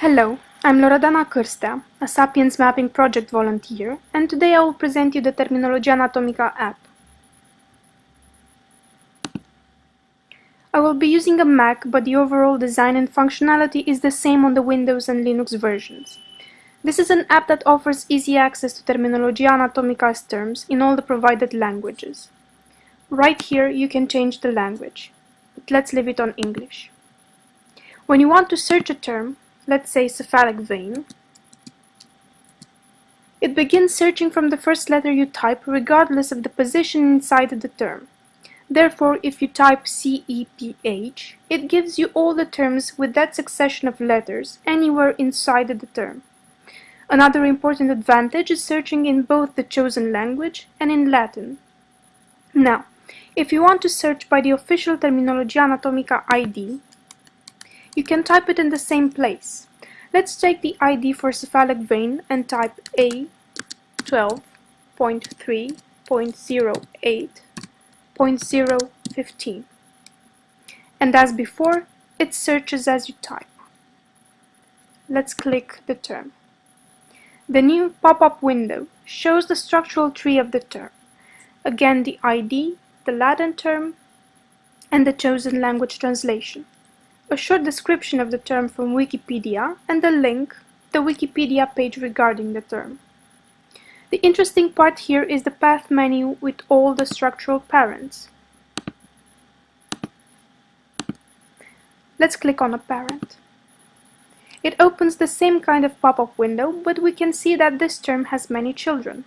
Hello, I'm Loredana Cârstea, a Sapiens Mapping Project volunteer, and today I will present you the Terminologia Anatomica app. I will be using a Mac, but the overall design and functionality is the same on the Windows and Linux versions. This is an app that offers easy access to Terminologia Anatomica's terms in all the provided languages. Right here you can change the language, but let's leave it on English. When you want to search a term, let's say cephalic vein, it begins searching from the first letter you type regardless of the position inside the term. Therefore, if you type CEPH, it gives you all the terms with that succession of letters anywhere inside the term. Another important advantage is searching in both the chosen language and in Latin. Now, if you want to search by the official Terminologia Anatomica ID, you can type it in the same place. Let's take the ID for cephalic vein and type A12.3.08.015. And as before, it searches as you type. Let's click the term. The new pop-up window shows the structural tree of the term. Again the ID, the Latin term, and the chosen language translation a short description of the term from Wikipedia, and a link, the Wikipedia page regarding the term. The interesting part here is the path menu with all the structural parents. Let's click on a parent. It opens the same kind of pop-up window, but we can see that this term has many children.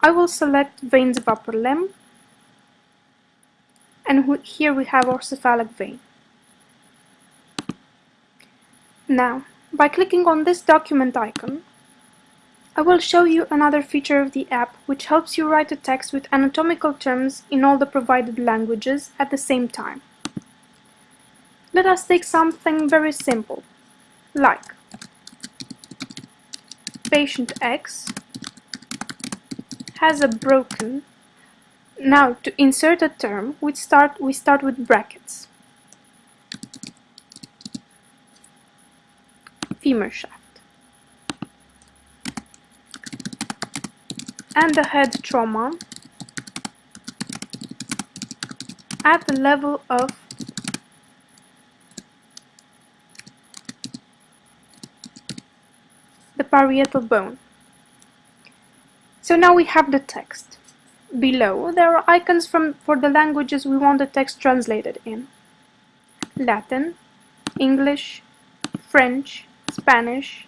I will select veins of upper limb and here we have our cephalic vein. Now, by clicking on this document icon, I will show you another feature of the app which helps you write a text with anatomical terms in all the provided languages at the same time. Let us take something very simple, like patient X has a broken now, to insert a term, we start, we start with brackets. Femur shaft. And the head trauma at the level of the parietal bone. So now we have the text. Below, there are icons from, for the languages we want the text translated in. Latin, English, French, Spanish,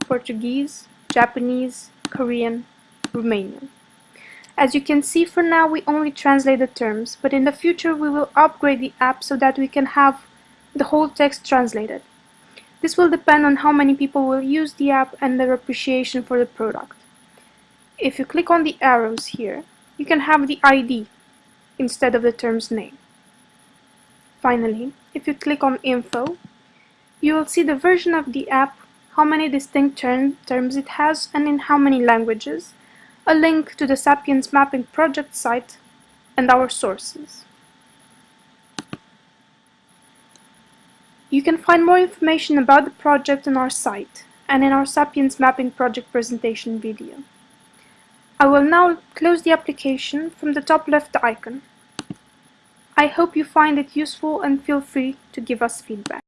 Portuguese, Japanese, Korean, Romanian. As you can see, for now we only translate the terms, but in the future we will upgrade the app so that we can have the whole text translated. This will depend on how many people will use the app and their appreciation for the product. If you click on the arrows here, you can have the ID instead of the term's name. Finally, if you click on Info, you will see the version of the app, how many distinct term, terms it has and in how many languages, a link to the Sapiens Mapping project site, and our sources. You can find more information about the project on our site and in our Sapiens Mapping project presentation video. I will now close the application from the top left icon. I hope you find it useful and feel free to give us feedback.